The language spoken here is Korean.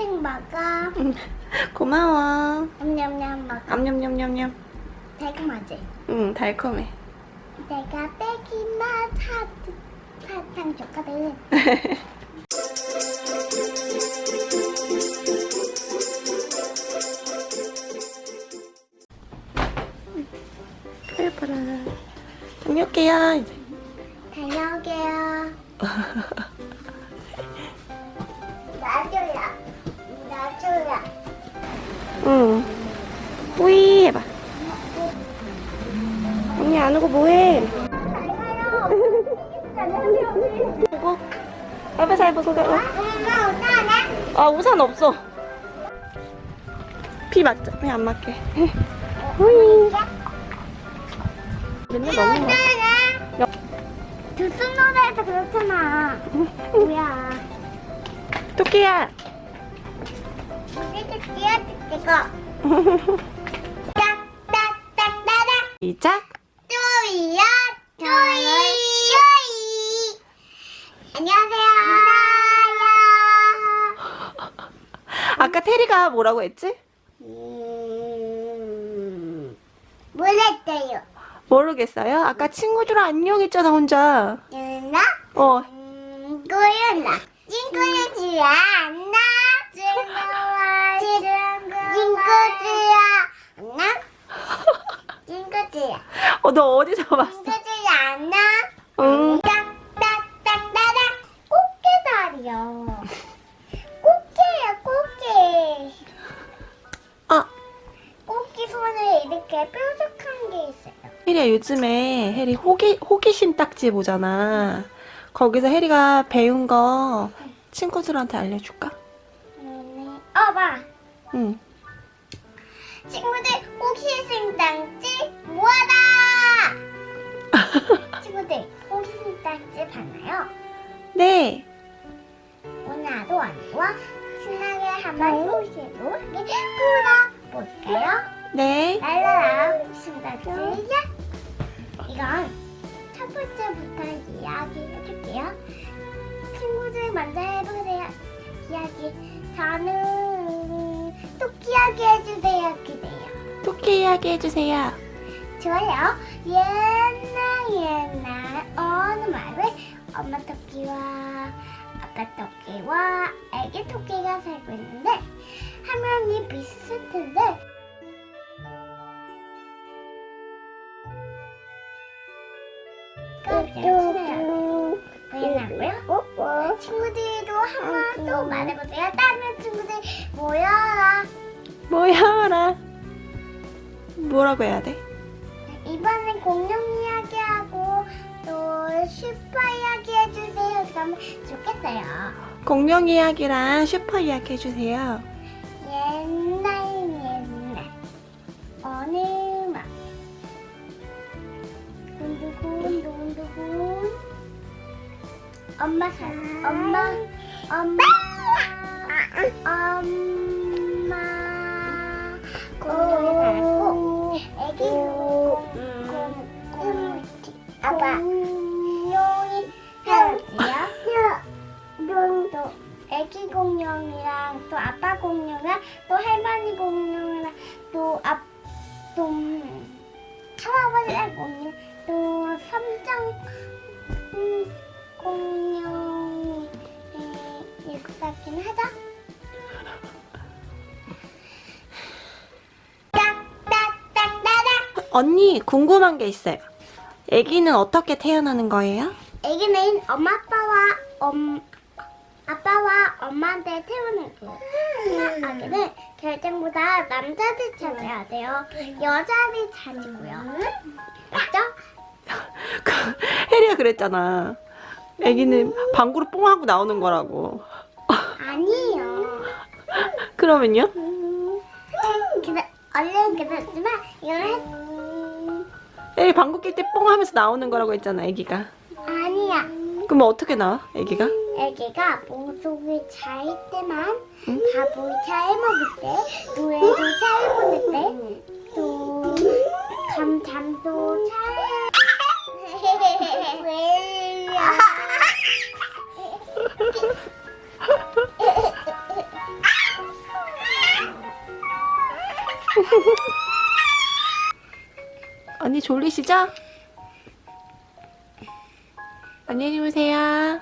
땡 먹어. 고마워. 냠냠냠 먹어. 암냠냠냠냠. 달콤하지? 응, 달콤해. 내가 빼기나 사, 사탕 줬거든. 다녀올게요. 이제. 다녀오게요. 오고 뭐해? 보고. 앞에 잘 보고 가. 아 우산 없어. 비 맞자. 왜안 맞게? 맨날 먹는 거. 두순 노래에서 그렇잖아. 뭐야. 토끼야. 이렇게. 딱딱딱따닥. 시작. 쪼이야 쪼이. 쪼이. 안녕하세요. 아까 테리가 뭐라고 했지? 음, 뭐랬어요. 모르겠어요. 아까 친구들 안녕 했잖아 혼자. 유나? 어. 친구는 지야. 안나? 친구와 친구야. 안나? 친구지야 어, 너 어디서 봤어? 친구지야 안나 응. 딱딱딱따닥 꽃게다리요 꽃게야 꽃게 아, 꽃게 손에 이렇게 뾰족한 게 있어요 혜리야 요즘에 혜리 호기, 호기심 딱지 보잖아. 거기서 혜리가 배운 거 친구들한테 알려줄까? 음, 어 봐. 응. 친구들 호기심 딱지 네. 오나도 아니와 신나게 한번 이렇게 풀어볼까요? 네. 랄라라 딱지야 이건 첫 번째부터 이야기 해줄게요 친구들 먼저 해보세요 이야기 저는 토끼 이야기 해주세요 그래요 토끼 이야기 해주세요. 좋아요 옛날 옛날 어느 마을에 엄마 토끼와 아빠 토끼와 애기 토끼가 살고 있는데 화면이 비슷한데 끝이에요 보이나고요? 친구들도 한번 또 말해보세요. 다른 친구들 모여라. 뭐야라. 뭐라고 해야 돼? 이번엔 공룡 이야기하고 좋겠어요. 공룡 이야기랑 슈퍼 이야기 해주세요. 옛날 옛날 어느 막 군두군 두군두군 엄마 살 엄마 엄마 공룡이랑 또 아빠 공룡이랑 또 할머니 공룡이랑 또 앞 또 할아버지 공룡 또 삼장 음, 공룡이 바퀴는 하자. 딱딱딱따닥 언니 궁금한 게 있어요. 아기는 어떻게 태어나는 거예요? 애기는 엄마 아빠와 엄 엄마한테 태우는 거예요. 아기는 결정보다 남자들 찾아야 돼요. 여자들 찾고요. 맞죠? 그, 혜리가 그랬잖아. 아기는 방구로 뽕 하고 나오는 거라고. 아니에요. 그러면요? 근데 원래는 그랬지만 이걸 했 혜리 방구 낄 때 뽕 하면서 나오는 거라고 했잖아, 아기가. 아니야. 그럼 어떻게 나와, 아기가? 애기가 목속을 잘 때만 응? 밥을 잘 먹을 때 노래도 잘 부를 때또 감잠도 잘 왜요? 언니 졸리시죠? 안녕히 주무세요.